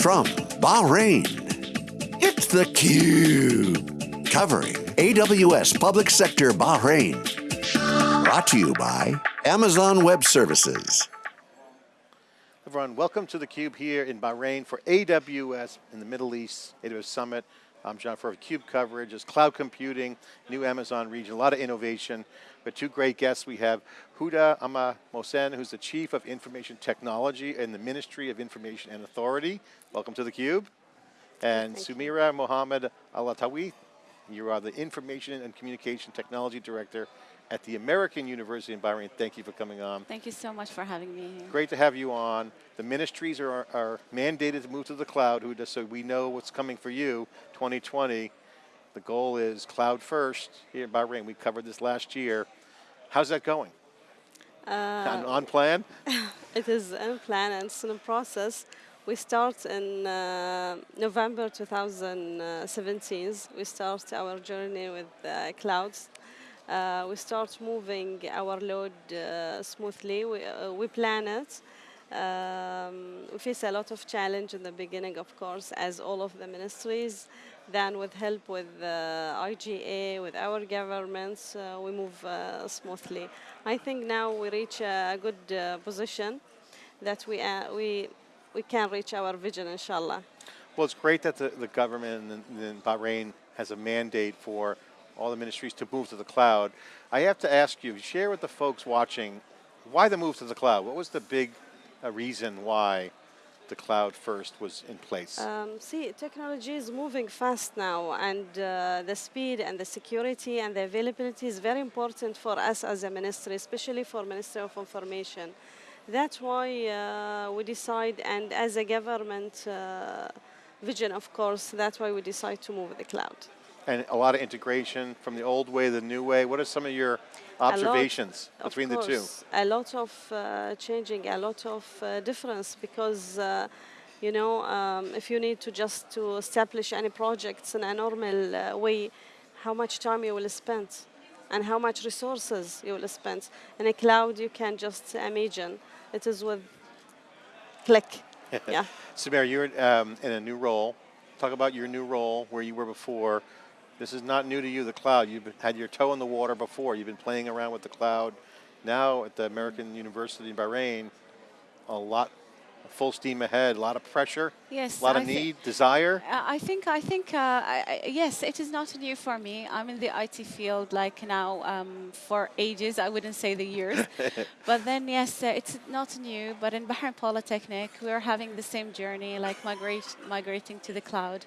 From Bahrain, it's theCUBE. Covering AWS Public Sector Bahrain. Brought to you by Amazon Web Services. Everyone, welcome to theCUBE here in Bahrain for AWS in the Middle East, AWS Summit. I'm John for CUBE coverage, is cloud computing, new Amazon region, a lot of innovation. But two great guests. We have Huda Amma Mosen, who's the Chief of Information Technology in the Ministry of Information and Authority. Welcome to theCUBE. And Thank Sumira you. Mohammed Alatawi, you are the Information and Communication Technology Director at the American University in Bahrain. Thank you for coming on. Thank you so much for having me here. Great to have you on. The ministries are, are mandated to move to the cloud, Huda, so we know what's coming for you, 2020. The goal is cloud first here in Bahrain. We covered this last year. How's that going? Uh, on, on, plan? it is on plan and it's in a process. We start in uh, November 2017. We start our journey with uh, clouds uh, we start moving our load uh, smoothly. We, uh, we plan it. Um, we face a lot of challenge in the beginning, of course, as all of the ministries. Then with help with uh, IGA, with our governments, uh, we move uh, smoothly. I think now we reach a good position that we, we, we can reach our vision, inshallah. Well, it's great that the, the government in, in Bahrain has a mandate for all the ministries to move to the cloud. I have to ask you, share with the folks watching, why the move to the cloud? What was the big uh, reason why the cloud first was in place? Um, see, technology is moving fast now and uh, the speed and the security and the availability is very important for us as a ministry, especially for Ministry of Information. That's why uh, we decide, and as a government uh, vision, of course, that's why we decide to move the cloud and a lot of integration from the old way, the new way. What are some of your observations lot, between course, the two? A lot of uh, changing, a lot of uh, difference because uh, you know, um, if you need to just to establish any projects in a normal uh, way, how much time you will spend and how much resources you will spend. In a cloud, you can just imagine. It is with click, yeah. Samir, you're um, in a new role. Talk about your new role, where you were before, this is not new to you, the cloud. You've had your toe in the water before. You've been playing around with the cloud. Now at the American University in Bahrain, a lot full steam ahead, a lot of pressure, yes, a lot of need, desire. Uh, I think, I think, uh, I, yes, it is not new for me. I'm in the IT field like now um, for ages. I wouldn't say the years, but then yes, uh, it's not new. But in Bahrain Polytechnic, we're having the same journey, like migrate, migrating to the cloud.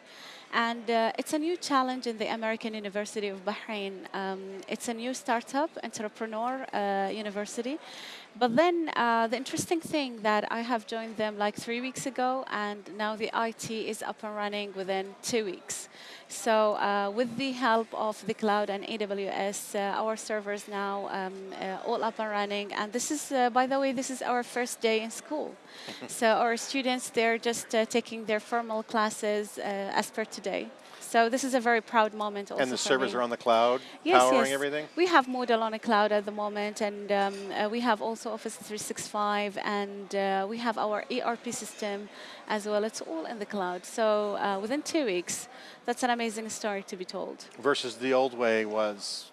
And uh, it's a new challenge in the American University of Bahrain. Um, it's a new startup, entrepreneur uh, university. But then uh, the interesting thing that I have joined them like three weeks ago, and now the IT is up and running within two weeks. So uh, with the help of the cloud and AWS, uh, our servers now um, uh, all up and running. And this is, uh, by the way, this is our first day in school. so our students, they're just uh, taking their formal classes uh, as per today. So this is a very proud moment also And the servers me. are on the cloud, yes, powering yes. everything? We have Moodle on the cloud at the moment, and um, uh, we have also Office 365, and uh, we have our ERP system as well. It's all in the cloud. So uh, within two weeks, that's an amazing story to be told. Versus the old way was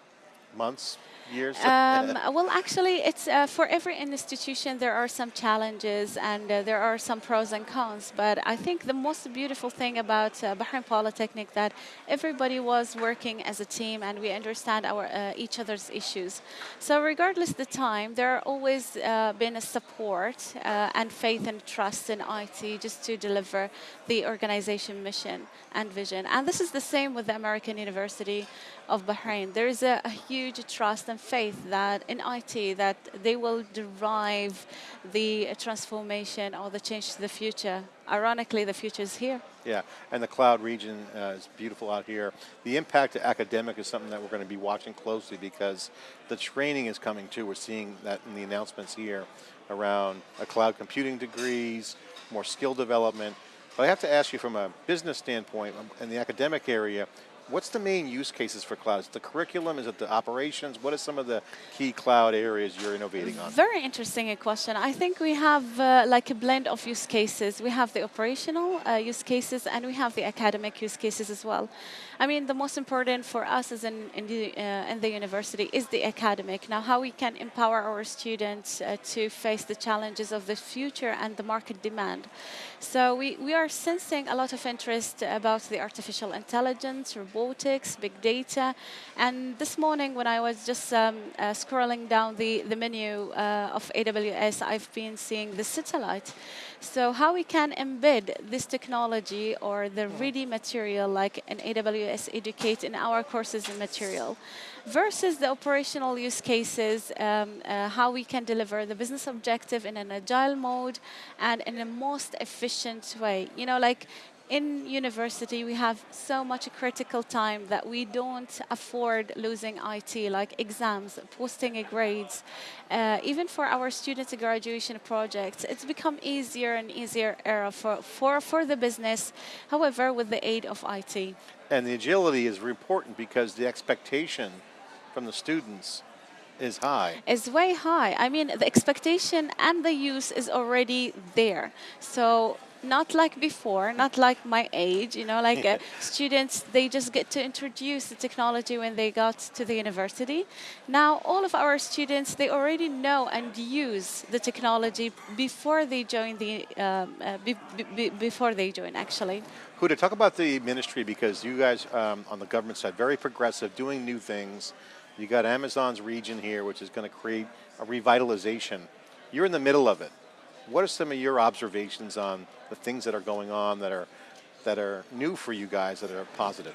months? Years? Um, well, actually, it's uh, for every institution there are some challenges and uh, there are some pros and cons. But I think the most beautiful thing about uh, Bahrain Polytechnic that everybody was working as a team and we understand our uh, each other's issues. So regardless the time, there are always uh, been a support uh, and faith and trust in IT just to deliver the organization mission and vision. And this is the same with the American University of Bahrain. There is a, a, huge trust and faith that in IT that they will derive the transformation or the change to the future. Ironically, the future is here. Yeah, and the cloud region uh, is beautiful out here. The impact to academic is something that we're going to be watching closely because the training is coming too. We're seeing that in the announcements here around uh, cloud computing degrees, more skill development. But I have to ask you from a business standpoint, um, in the academic area, What's the main use cases for cloud? Is it the curriculum? Is it the operations? What are some of the key cloud areas you're innovating on? Very interesting question. I think we have uh, like a blend of use cases. We have the operational uh, use cases and we have the academic use cases as well. I mean, the most important for us as in, in, the, uh, in the university is the academic. Now, how we can empower our students uh, to face the challenges of the future and the market demand. So we, we are sensing a lot of interest about the artificial intelligence, big data. And this morning when I was just um, uh, scrolling down the, the menu uh, of AWS, I've been seeing the satellite. So how we can embed this technology or the ready material like an AWS Educate in our courses and material versus the operational use cases, um, uh, how we can deliver the business objective in an agile mode and in the most efficient way. You know, like in university, we have so much critical time that we don't afford losing IT, like exams, posting grades. Uh, even for our students' graduation projects, it's become easier and easier era for, for, for the business, however, with the aid of IT. And the agility is important because the expectation from the students is high. Is way high. I mean, the expectation and the use is already there. So not like before, not like my age, you know, like uh, students, they just get to introduce the technology when they got to the university. Now, all of our students, they already know and use the technology before they join the, um, uh, be, be, before they join actually. Huda, talk about the ministry because you guys um, on the government side, very progressive, doing new things. You got Amazon's region here, which is going to create a revitalization. You're in the middle of it. What are some of your observations on the things that are going on that are that are new for you guys that are positive?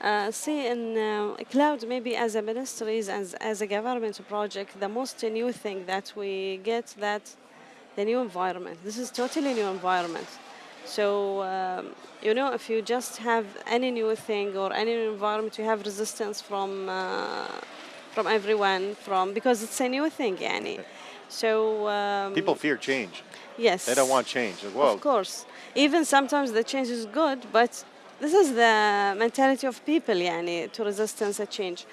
Uh, see, in uh, cloud, maybe as a ministries, as, as a government project, the most new thing that we get that the new environment. This is totally new environment. So, um, you know, if you just have any new thing or any new environment, you have resistance from uh, from everyone, from because it's a new thing, yani. So um, people fear change. Yes. They don't want change. Well, of course. Even sometimes the change is good, but this is the mentality of people, yani, to resistance a change.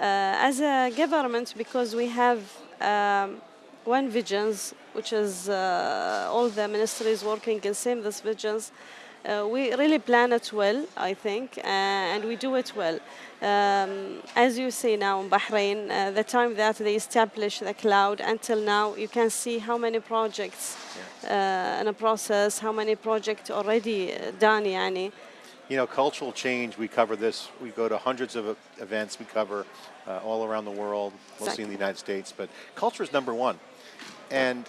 Uh, as a government, because we have um, one visions, which is uh, all the ministries working in same this visions, uh, we really plan it well, I think, uh, and we do it well. Um, as you see now in Bahrain, uh, the time that they established the cloud until now, you can see how many projects yeah. in a process, how many projects already done, yani. You know, cultural change, we cover this, we go to hundreds of events we cover uh, all around the world, mostly exactly. in the United States, but culture is number one. And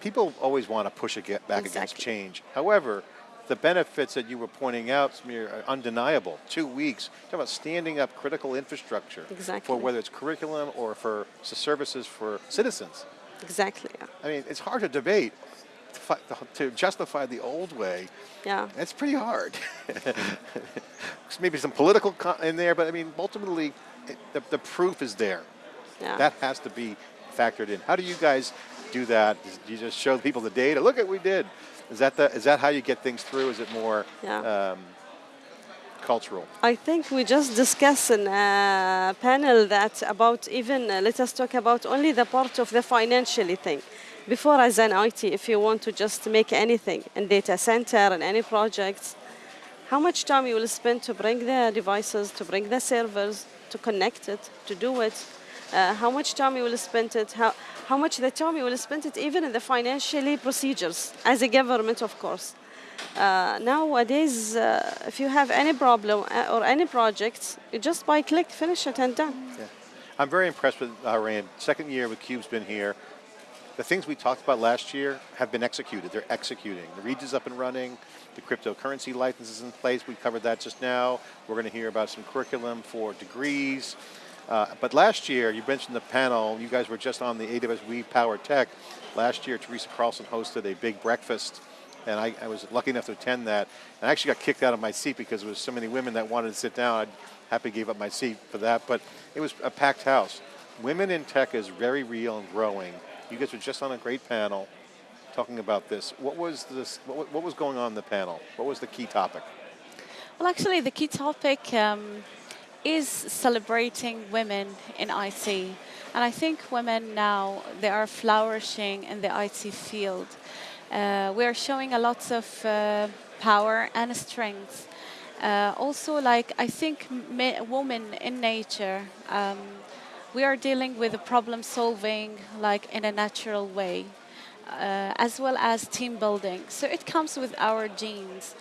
people always want to push back exactly. against change. However, the benefits that you were pointing out, Samir, are undeniable. Two weeks, talk about standing up critical infrastructure exactly. for whether it's curriculum or for services for citizens. Exactly. Yeah. I mean, it's hard to debate to justify the old way. Yeah. It's pretty hard. Maybe some political in there, but I mean, ultimately, it, the, the proof is there. Yeah. That has to be factored in. How do you guys do that? Do you just show people the data? Look at what we did. Is that the is that how you get things through? Is it more yeah. um, cultural? I think we just discussed in a panel that about even uh, let us talk about only the part of the financially thing. Before as an IT, if you want to just make anything in data center and any projects, how much time you will spend to bring the devices, to bring the servers, to connect it, to do it, uh, how much time you will spend it, how, how much the time you will spend it even in the financially procedures, as a government, of course. Uh, nowadays, uh, if you have any problem uh, or any project, you just by click, finish it and done. Yeah. I'm very impressed with Bahrain. Second year with Cube's been here. The things we talked about last year have been executed. They're executing. The region's up and running. The cryptocurrency license is in place. We covered that just now. We're going to hear about some curriculum for degrees. Uh, but last year, you mentioned the panel, you guys were just on the AWS We Power Tech. Last year, Teresa Carlson hosted a big breakfast, and I, I, was lucky enough to attend that. And I actually got kicked out of my seat because there was so many women that wanted to sit down. I happy gave up my seat for that, but it was a packed house. Women in tech is very real and growing. You guys were just on a great panel talking about this. What was this? What, what was going on in the panel? What was the key topic? Well, actually, the key topic um, is celebrating women in IT. And I think women now, they are flourishing in the IT field. Uh, we are showing a lot of uh, power and strength. Uh, also, like, I think women in nature, um, we are dealing with the problem solving like in a natural way, uh, as well as team building. So it comes with our genes.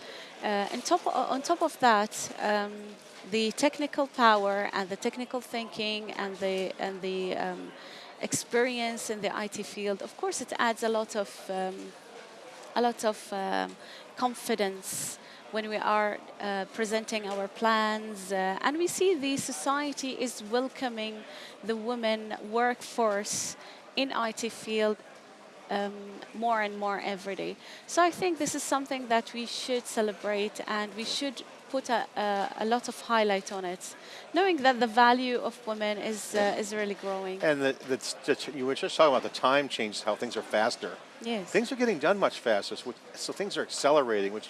Uh, on, top, on top of that, um, the technical power and the technical thinking and the, and the um, experience in the IT field, of course, it adds a lot of, um, a lot of um, confidence when we are uh, presenting our plans. Uh, and we see the society is welcoming the women workforce in IT field um, more and more every day. So I think this is something that we should celebrate and we should put a, a, a lot of highlight on it, knowing that the value of women is uh, is really growing. And the, the, you were just talking about the time change, how things are faster. Yes. Things are getting done much faster, so, so things are accelerating, which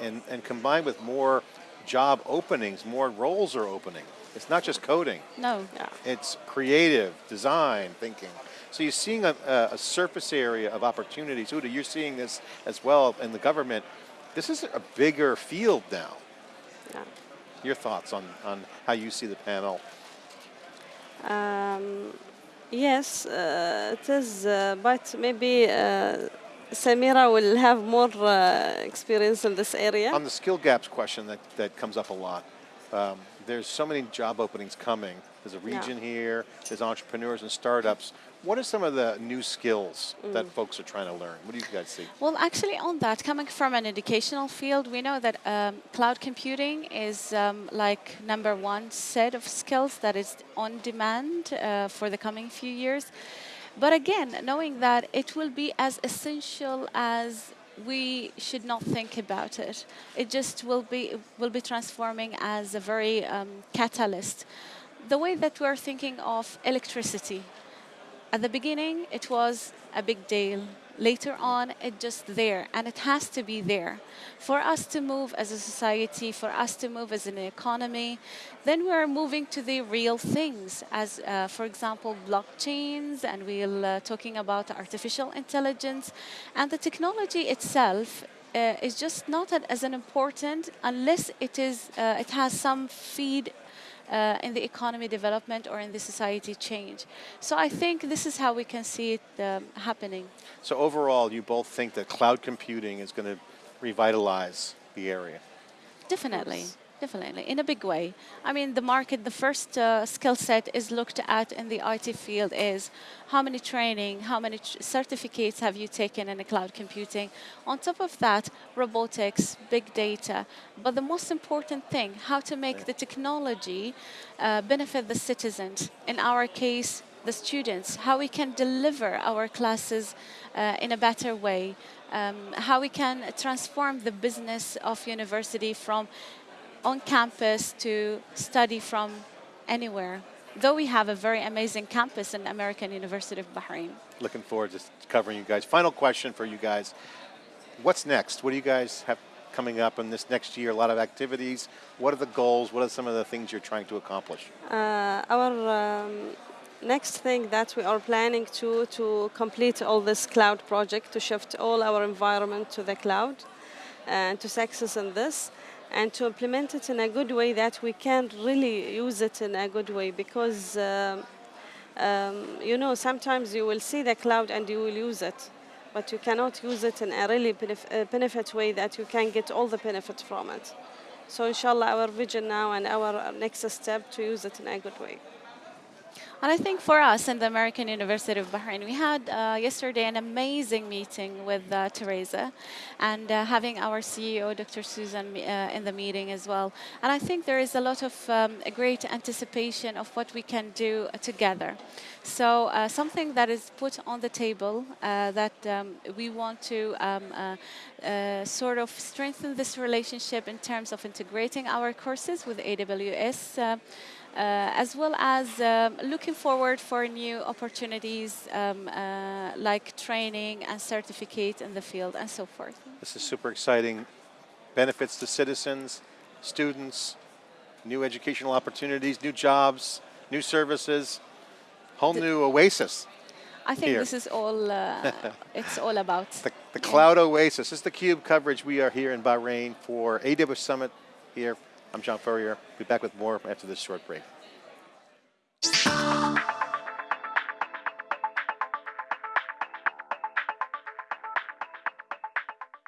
and, and combined with more job openings, more roles are opening. It's not just coding. No. Yeah. It's creative, design, thinking. So you're seeing a, a, surface area of opportunities. Huda, you're seeing this as well in the government. This is a bigger field now. Yeah. Your thoughts on, on how you see the panel? Um, yes, uh, it is, uh, but maybe uh, Samira will have more uh, experience in this area. On the skill gaps question that, that comes up a lot, um, there's so many job openings coming. There's a region yeah. here, there's entrepreneurs and startups. What are some of the new skills mm. that folks are trying to learn? What do you guys see? Well, actually on that, coming from an educational field, we know that um, cloud computing is um, like number one set of skills that is on demand uh, for the coming few years. But again, knowing that it will be as essential as we should not think about it. It just will be will be transforming as a very um, catalyst. The way that we're thinking of electricity. At the beginning, it was a big deal. Later on it's just there and it has to be there. For us to move as a society for us to move as an economy then we're moving to the real things as uh, for example blockchains and we're uh, talking about artificial intelligence. And the technology itself uh, is just not as an important unless it is uh, it has some feed uh, in the economy development or in the society change. So I think this is how we can see it um, happening. So overall, you both think that cloud computing is going to revitalize the area? Definitely. Definitely, in a big way. I mean, the market, the first uh, skill set is looked at in the IT field is how many training, how many tr certificates have you taken in the cloud computing. On top of that, robotics, big data. But the most important thing, how to make the technology uh, benefit the citizens. In our case, the students, how we can deliver our classes uh, in a better way, um, how we can transform the business of university from on campus to study from anywhere. Though we have a very amazing campus in American University of Bahrain. Looking forward to covering you guys. Final question for you guys. What's next? What do you guys have coming up in this next year? A lot of activities. What are the goals? What are some of the things you're trying to accomplish? Uh, our um, next thing that we are planning to to complete all this cloud project to shift all our environment to the cloud and to success in this and to implement it in a good way that we can really use it in a good way because uh, um, you know sometimes you will see the cloud and you will use it but you cannot use it in a really uh, benefit way that you can get all the benefit from it. So inshallah our vision now and our next step to use it in a good way and I think for us in the American University of Bahrain, we had uh, yesterday an amazing meeting with uh, Teresa and uh, having our CEO, Dr. Susan, uh, in the meeting as well. And I think there is a lot of um, a great anticipation of what we can do together. So uh, something that is put on the table uh, that um, we want to um, sort of strengthen this relationship in terms of integrating our courses with AWS uh, as well as um, looking forward for new opportunities um, uh, like training and certificate in the field and so forth. This is super exciting. Benefits to citizens, students, new educational opportunities, new jobs, new services, whole new oasis. I think Here. this is all. Uh, it's all about. The, the. Cloud Oasis. This is the Cube coverage. We are here in Bahrain for AWS Summit here. I'm John Furrier. Be back with more after this short break.